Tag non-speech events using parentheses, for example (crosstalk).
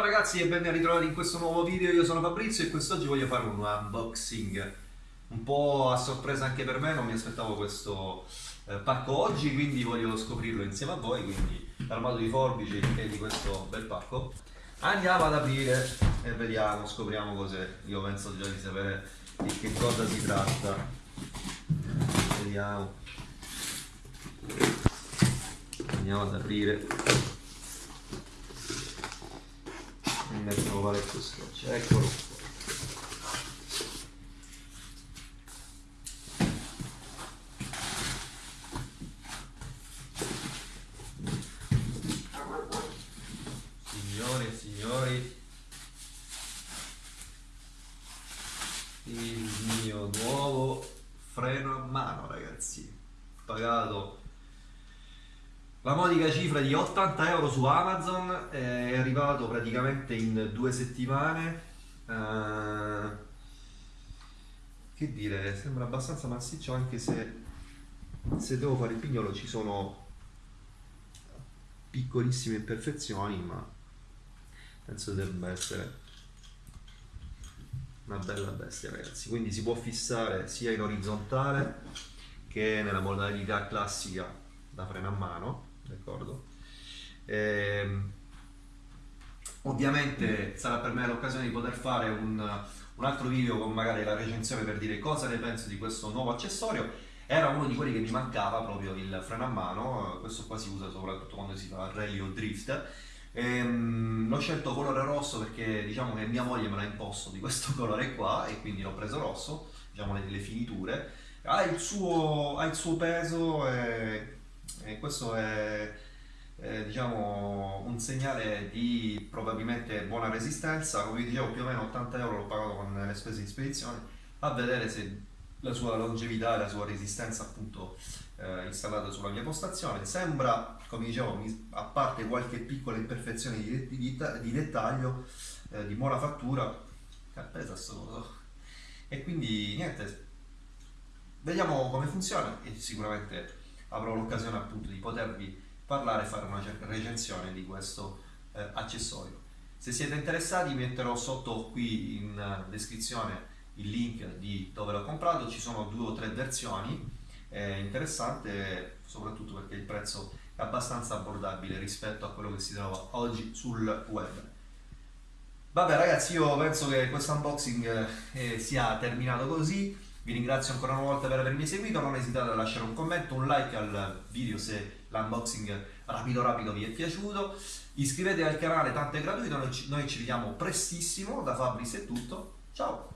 ragazzi e ben ritrovati in questo nuovo video, io sono Fabrizio e quest'oggi voglio fare un unboxing. Un po' a sorpresa anche per me, non mi aspettavo questo eh, pacco oggi quindi voglio scoprirlo insieme a voi, quindi modo di forbici e di questo bel pacco. Andiamo ad aprire e vediamo, scopriamo cos'è, io penso già di sapere di che cosa si tratta. Vediamo. Andiamo ad aprire mi mettono parecchio scotch eccolo signore e signori il mio nuovo freno a mano ragazzi pagato la modica cifra di 80 euro su Amazon è arrivato praticamente in due settimane. Uh, che dire, sembra abbastanza massiccio anche se, se devo fare il pignolo ci sono piccolissime imperfezioni, ma penso debba essere una bella bestia ragazzi. Quindi si può fissare sia in orizzontale che nella modalità classica da freno a mano d'accordo? Ehm, ovviamente sarà per me l'occasione di poter fare un, un, altro video con magari la recensione per dire cosa ne penso di questo nuovo accessorio. Era uno di quelli che mi mancava proprio il freno a mano, questo qua si usa soprattutto quando si fa rally o drift. Ehm, l'ho scelto colore rosso perché diciamo che mia moglie me l'ha imposto di questo (laughs) colore qua e quindi l'ho preso rosso, diciamo le, le finiture. Ha il suo, ha il suo peso e e questo è eh, diciamo un segnale di probabilmente buona resistenza. Come vi dicevo più o meno 80 euro l'ho pagato con le spese di spedizione a vedere se la sua longevità e la sua resistenza appunto eh, installata sulla mia postazione. Sembra come dicevo a parte qualche piccola imperfezione di, di, di dettaglio eh, di buona fattura che pesa solo e quindi niente vediamo come funziona e sicuramente avrò l'occasione appunto di potervi parlare e fare una recensione di questo eh, accessorio. Se siete interessati metterò sotto qui in descrizione il link di dove l'ho comprato, ci sono due o tre versioni, è interessante soprattutto perché il prezzo è abbastanza abbordabile rispetto a quello che si trova oggi sul web. Vabbè ragazzi io penso che questo unboxing eh, sia terminato così, vi ringrazio ancora una volta per avermi seguito, non esitate a lasciare un commento, un like al video se l'unboxing rapido rapido vi è piaciuto, iscrivetevi al canale, tanto è gratuito, noi ci, noi ci vediamo prestissimo, da Fabris è tutto, ciao!